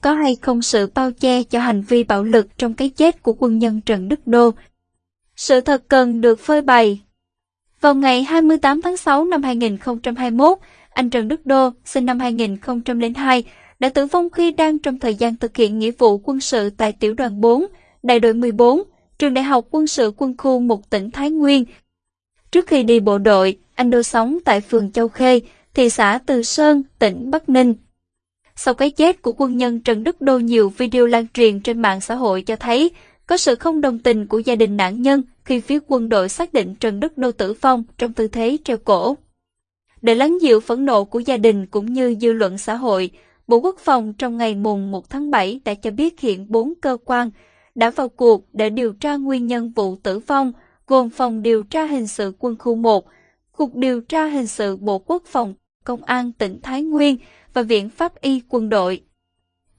có hay không sự bao che cho hành vi bạo lực trong cái chết của quân nhân Trần Đức Đô. Sự thật cần được phơi bày. Vào ngày 28 tháng 6 năm 2021, anh Trần Đức Đô, sinh năm 2002, đã tử vong khi đang trong thời gian thực hiện nghĩa vụ quân sự tại tiểu đoàn 4, đại đội 14, trường đại học quân sự quân khu một tỉnh Thái Nguyên. Trước khi đi bộ đội, anh Đô sống tại phường Châu Khê, thị xã Từ Sơn, tỉnh Bắc Ninh. Sau cái chết của quân nhân Trần Đức Đô nhiều video lan truyền trên mạng xã hội cho thấy có sự không đồng tình của gia đình nạn nhân khi phía quân đội xác định Trần Đức Đô tử vong trong tư thế treo cổ. Để lắng dịu phẫn nộ của gia đình cũng như dư luận xã hội, Bộ Quốc phòng trong ngày mùng 1 tháng 7 đã cho biết hiện bốn cơ quan đã vào cuộc để điều tra nguyên nhân vụ tử vong, gồm Phòng Điều tra Hình sự Quân khu 1, Cục Điều tra Hình sự Bộ Quốc phòng, Công an tỉnh Thái Nguyên và Viện Pháp y Quân đội.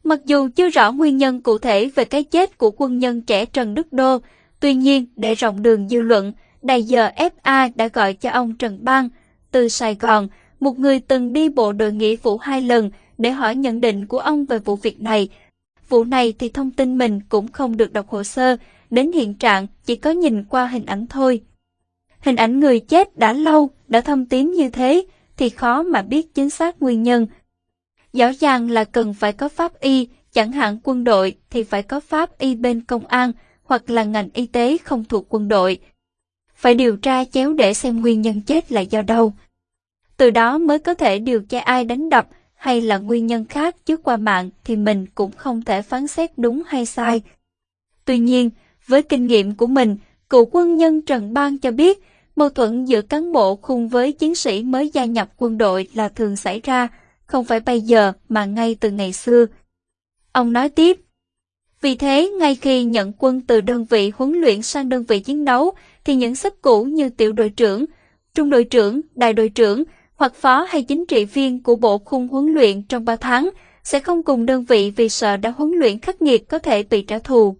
Mặc dù chưa rõ nguyên nhân cụ thể về cái chết của quân nhân trẻ Trần Đức Đô, tuy nhiên để rộng đường dư luận, đài giờ FA đã gọi cho ông Trần Bang từ Sài Gòn, một người từng đi bộ đội nghĩa vụ hai lần để hỏi nhận định của ông về vụ việc này. Vụ này thì thông tin mình cũng không được đọc hồ sơ, đến hiện trạng chỉ có nhìn qua hình ảnh thôi. Hình ảnh người chết đã lâu, đã thâm tím như thế, thì khó mà biết chính xác nguyên nhân. Rõ ràng là cần phải có pháp y, chẳng hạn quân đội thì phải có pháp y bên công an hoặc là ngành y tế không thuộc quân đội. Phải điều tra chéo để xem nguyên nhân chết là do đâu. Từ đó mới có thể điều tra ai đánh đập hay là nguyên nhân khác chứ qua mạng thì mình cũng không thể phán xét đúng hay sai. Tuy nhiên, với kinh nghiệm của mình, cựu quân nhân Trần Bang cho biết mâu thuẫn giữa cán bộ khung với chiến sĩ mới gia nhập quân đội là thường xảy ra, không phải bây giờ mà ngay từ ngày xưa. Ông nói tiếp, vì thế, ngay khi nhận quân từ đơn vị huấn luyện sang đơn vị chiến đấu, thì những sếp cũ như tiểu đội trưởng, trung đội trưởng, đại đội trưởng hoặc phó hay chính trị viên của bộ khung huấn luyện trong 3 tháng sẽ không cùng đơn vị vì sợ đã huấn luyện khắc nghiệt có thể bị trả thù.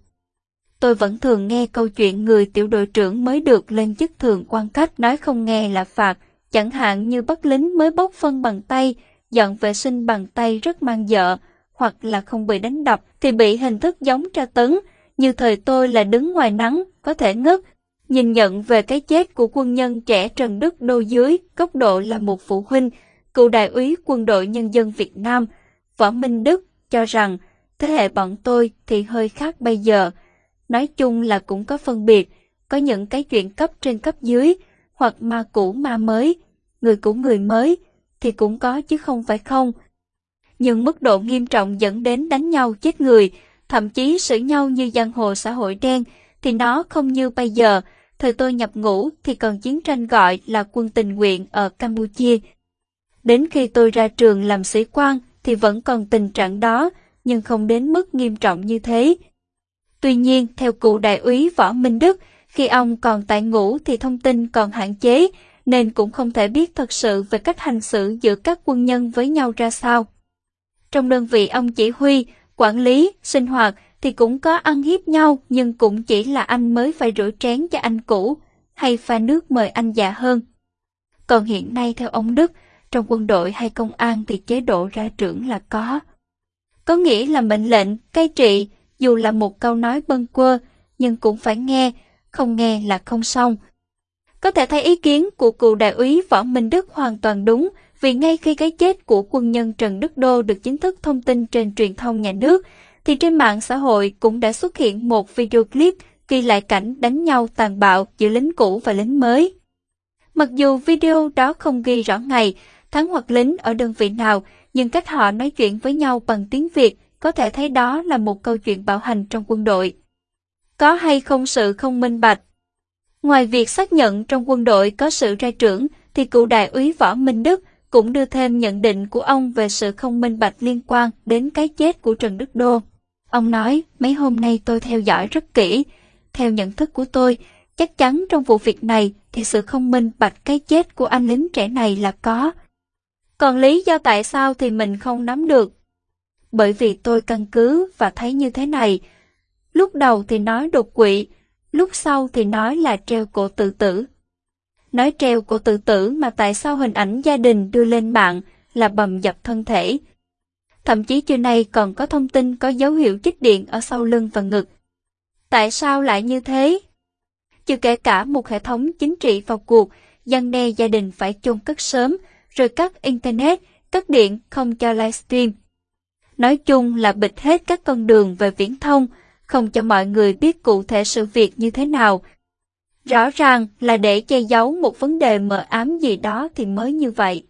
Tôi vẫn thường nghe câu chuyện người tiểu đội trưởng mới được lên chức thường quan cách nói không nghe là phạt, chẳng hạn như bắt lính mới bốc phân bằng tay, dọn vệ sinh bằng tay rất mang vợ, hoặc là không bị đánh đập thì bị hình thức giống tra tấn, như thời tôi là đứng ngoài nắng, có thể ngất. Nhìn nhận về cái chết của quân nhân trẻ Trần Đức Đô dưới góc độ là một phụ huynh, cựu đại úy quân đội nhân dân Việt Nam, Võ Minh Đức cho rằng thế hệ bọn tôi thì hơi khác bây giờ. Nói chung là cũng có phân biệt, có những cái chuyện cấp trên cấp dưới, hoặc ma cũ ma mới, người cũ người mới, thì cũng có chứ không phải không. Nhưng mức độ nghiêm trọng dẫn đến đánh nhau chết người, thậm chí xử nhau như giang hồ xã hội đen, thì nó không như bây giờ. Thời tôi nhập ngũ thì còn chiến tranh gọi là quân tình nguyện ở Campuchia. Đến khi tôi ra trường làm sĩ quan thì vẫn còn tình trạng đó, nhưng không đến mức nghiêm trọng như thế. Tuy nhiên, theo cụ đại úy Võ Minh Đức, khi ông còn tại ngũ thì thông tin còn hạn chế, nên cũng không thể biết thật sự về cách hành xử giữa các quân nhân với nhau ra sao. Trong đơn vị ông chỉ huy, quản lý, sinh hoạt thì cũng có ăn hiếp nhau nhưng cũng chỉ là anh mới phải rửa chén cho anh cũ hay pha nước mời anh già hơn. Còn hiện nay theo ông Đức, trong quân đội hay công an thì chế độ ra trưởng là có. Có nghĩa là mệnh lệnh, cai trị, dù là một câu nói bâng quơ, nhưng cũng phải nghe, không nghe là không xong. Có thể thấy ý kiến của cựu đại úy Võ Minh Đức hoàn toàn đúng, vì ngay khi cái chết của quân nhân Trần Đức Đô được chính thức thông tin trên truyền thông nhà nước, thì trên mạng xã hội cũng đã xuất hiện một video clip ghi lại cảnh đánh nhau tàn bạo giữa lính cũ và lính mới. Mặc dù video đó không ghi rõ ngày, tháng hoặc lính ở đơn vị nào, nhưng cách họ nói chuyện với nhau bằng tiếng Việt có thể thấy đó là một câu chuyện bạo hành trong quân đội. Có hay không sự không minh bạch? Ngoài việc xác nhận trong quân đội có sự ra trưởng, thì cựu đại úy Võ Minh Đức cũng đưa thêm nhận định của ông về sự không minh bạch liên quan đến cái chết của Trần Đức Đô. Ông nói, mấy hôm nay tôi theo dõi rất kỹ. Theo nhận thức của tôi, chắc chắn trong vụ việc này thì sự không minh bạch cái chết của anh lính trẻ này là có. Còn lý do tại sao thì mình không nắm được. Bởi vì tôi căn cứ và thấy như thế này. Lúc đầu thì nói đột quỵ, lúc sau thì nói là treo cổ tự tử. Nói treo cổ tự tử mà tại sao hình ảnh gia đình đưa lên mạng là bầm dập thân thể. Thậm chí trưa nay còn có thông tin có dấu hiệu chích điện ở sau lưng và ngực. Tại sao lại như thế? Chưa kể cả một hệ thống chính trị vào cuộc, dân đe gia đình phải chôn cất sớm, rồi cắt Internet, cắt điện, không cho livestream. Nói chung là bịt hết các con đường về viễn thông, không cho mọi người biết cụ thể sự việc như thế nào. Rõ ràng là để che giấu một vấn đề mờ ám gì đó thì mới như vậy.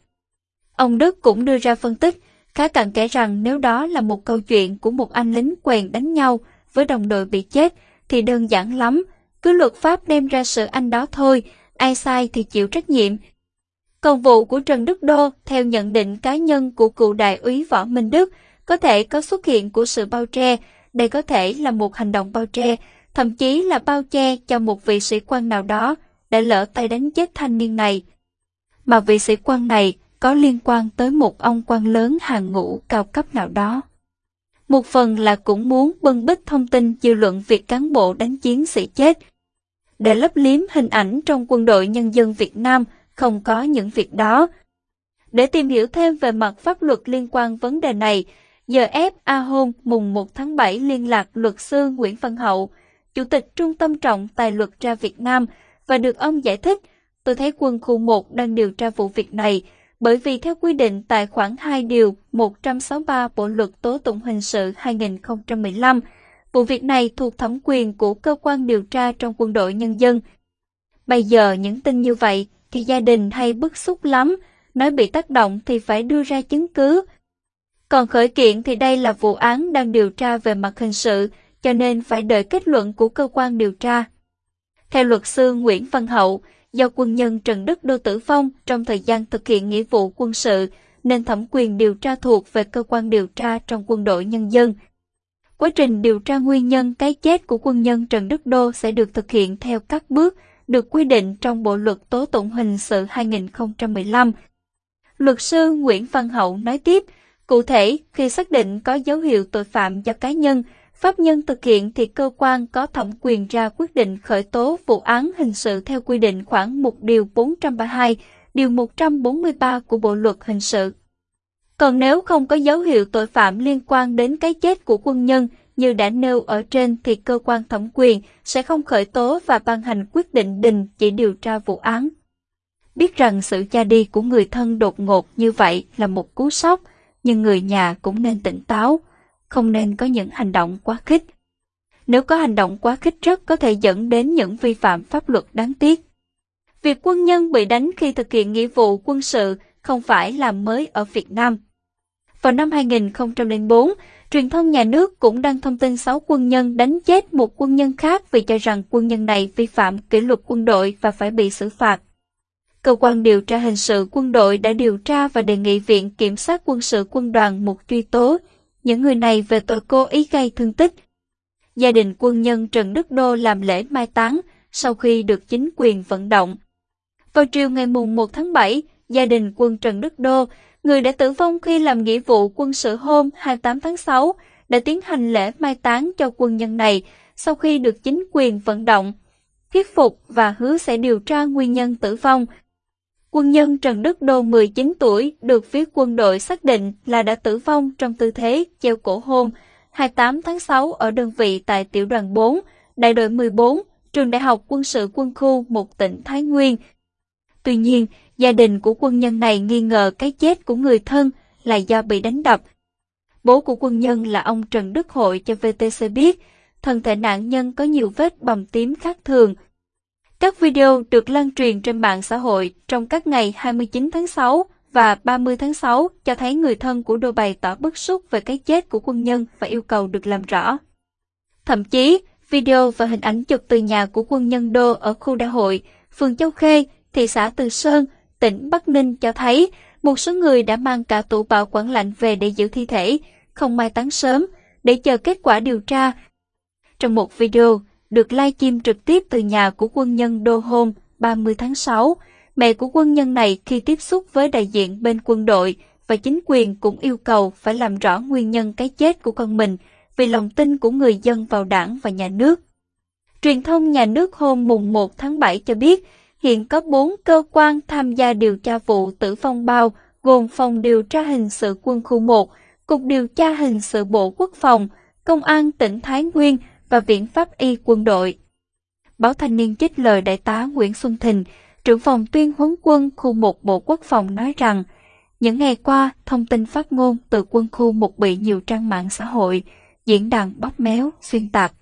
Ông Đức cũng đưa ra phân tích, khá cặn kẽ rằng nếu đó là một câu chuyện của một anh lính quèn đánh nhau với đồng đội bị chết thì đơn giản lắm, cứ luật pháp đem ra sự anh đó thôi, ai sai thì chịu trách nhiệm. Còn vụ của Trần Đức Đô, theo nhận định cá nhân của cựu đại úy Võ Minh Đức, có thể có xuất hiện của sự bao che, đây có thể là một hành động bao che, thậm chí là bao che cho một vị sĩ quan nào đó đã lỡ tay đánh chết thanh niên này. Mà vị sĩ quan này có liên quan tới một ông quan lớn hàng ngũ cao cấp nào đó. Một phần là cũng muốn bưng bít thông tin dư luận việc cán bộ đánh chiến sĩ chết. Để lấp liếm hình ảnh trong quân đội nhân dân Việt Nam không có những việc đó. Để tìm hiểu thêm về mặt pháp luật liên quan vấn đề này, giờ ép A Hôn mùng 1 tháng 7 liên lạc luật sư Nguyễn Văn Hậu, Chủ tịch Trung tâm Trọng Tài luật ra Việt Nam và được ông giải thích, tôi thấy quân khu 1 đang điều tra vụ việc này, bởi vì theo quy định tại khoản 2 điều 163 Bộ luật tố tụng hình sự 2015, vụ việc này thuộc thẩm quyền của cơ quan điều tra trong quân đội nhân dân. Bây giờ những tin như vậy thì gia đình hay bức xúc lắm, nói bị tác động thì phải đưa ra chứng cứ. Còn khởi kiện thì đây là vụ án đang điều tra về mặt hình sự, cho nên phải đợi kết luận của cơ quan điều tra. Theo luật sư Nguyễn Văn Hậu, do quân nhân Trần Đức Đô tử vong trong thời gian thực hiện nghĩa vụ quân sự, nên thẩm quyền điều tra thuộc về cơ quan điều tra trong quân đội nhân dân. Quá trình điều tra nguyên nhân cái chết của quân nhân Trần Đức Đô sẽ được thực hiện theo các bước được quy định trong Bộ luật tố tụng hình sự 2015. Luật sư Nguyễn Văn Hậu nói tiếp, cụ thể khi xác định có dấu hiệu tội phạm do cá nhân, Pháp nhân thực hiện thì cơ quan có thẩm quyền ra quyết định khởi tố vụ án hình sự theo quy định khoảng 1 điều 432, điều 143 của Bộ luật hình sự. Còn nếu không có dấu hiệu tội phạm liên quan đến cái chết của quân nhân như đã nêu ở trên thì cơ quan thẩm quyền sẽ không khởi tố và ban hành quyết định đình chỉ điều tra vụ án. Biết rằng sự cha đi của người thân đột ngột như vậy là một cú sốc, nhưng người nhà cũng nên tỉnh táo, không nên có những hành động quá khích. Nếu có hành động quá khích rất có thể dẫn đến những vi phạm pháp luật đáng tiếc. Việc quân nhân bị đánh khi thực hiện nghĩa vụ quân sự không phải là mới ở Việt Nam. Vào năm 2004, truyền thông nhà nước cũng đăng thông tin 6 quân nhân đánh chết một quân nhân khác vì cho rằng quân nhân này vi phạm kỷ luật quân đội và phải bị xử phạt. Cơ quan điều tra hình sự quân đội đã điều tra và đề nghị Viện Kiểm sát quân sự quân đoàn một truy tố những người này về tội cố ý gây thương tích. Gia đình quân nhân Trần Đức Đô làm lễ mai táng sau khi được chính quyền vận động. Vào chiều ngày mùng 1 tháng 7, gia đình quân Trần Đức Đô, người đã tử vong khi làm nghĩa vụ quân sự hôm 28 tháng 6, đã tiến hành lễ mai táng cho quân nhân này sau khi được chính quyền vận động, thuyết phục và hứa sẽ điều tra nguyên nhân tử vong Quân nhân Trần Đức Đô 19 tuổi được phía quân đội xác định là đã tử vong trong tư thế treo cổ hôn 28 tháng 6 ở đơn vị tại tiểu đoàn 4, đại đội 14, trường đại học quân sự quân khu một tỉnh Thái Nguyên. Tuy nhiên, gia đình của quân nhân này nghi ngờ cái chết của người thân là do bị đánh đập. Bố của quân nhân là ông Trần Đức Hội cho VTC biết, thân thể nạn nhân có nhiều vết bầm tím khác thường, các video được lan truyền trên mạng xã hội trong các ngày 29 tháng 6 và 30 tháng 6 cho thấy người thân của Đô bày tỏ bức xúc về cái chết của quân nhân và yêu cầu được làm rõ. Thậm chí, video và hình ảnh chụp từ nhà của quân nhân Đô ở khu đại hội, phường Châu Khê, thị xã Từ Sơn, tỉnh Bắc Ninh cho thấy một số người đã mang cả tủ bảo quản lạnh về để giữ thi thể, không mai táng sớm, để chờ kết quả điều tra. Trong một video, được livestream trực tiếp từ nhà của quân nhân Đô Hôn. 30 tháng 6. Mẹ của quân nhân này khi tiếp xúc với đại diện bên quân đội và chính quyền cũng yêu cầu phải làm rõ nguyên nhân cái chết của con mình vì lòng tin của người dân vào đảng và nhà nước. Truyền thông nhà nước hôm mùng 1 tháng 7 cho biết hiện có 4 cơ quan tham gia điều tra vụ tử vong bao gồm Phòng Điều tra Hình sự Quân khu 1, Cục Điều tra Hình sự Bộ Quốc phòng, Công an tỉnh Thái Nguyên và Viện Pháp y quân đội. Báo Thanh niên trích lời Đại tá Nguyễn Xuân Thịnh, trưởng phòng tuyên huấn quân khu 1 Bộ Quốc phòng nói rằng, những ngày qua, thông tin phát ngôn từ quân khu một bị nhiều trang mạng xã hội, diễn đàn bóp méo, xuyên tạc.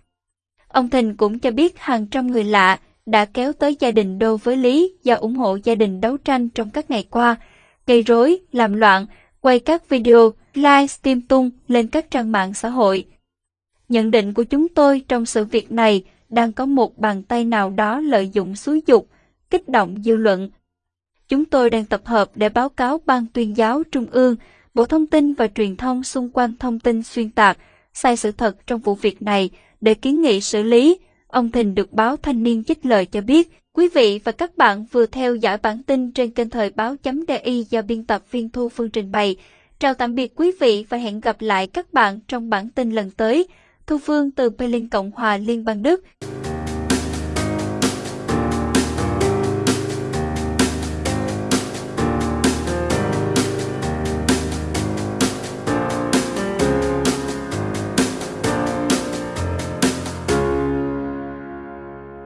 Ông Thịnh cũng cho biết hàng trăm người lạ đã kéo tới gia đình Đô với Lý do ủng hộ gia đình đấu tranh trong các ngày qua, gây rối, làm loạn, quay các video, livestream tung lên các trang mạng xã hội. Nhận định của chúng tôi trong sự việc này đang có một bàn tay nào đó lợi dụng xúi dục, kích động dư luận. Chúng tôi đang tập hợp để báo cáo Ban tuyên giáo Trung ương, Bộ Thông tin và Truyền thông xung quanh thông tin xuyên tạc, sai sự thật trong vụ việc này để kiến nghị xử lý. Ông Thình được báo Thanh niên trích lời cho biết, quý vị và các bạn vừa theo dõi bản tin trên kênh thời báo chấm DI do biên tập viên Thu Phương trình bày. Chào tạm biệt quý vị và hẹn gặp lại các bạn trong bản tin lần tới. Thu Phương từ Berlin Cộng hòa Liên bang Đức.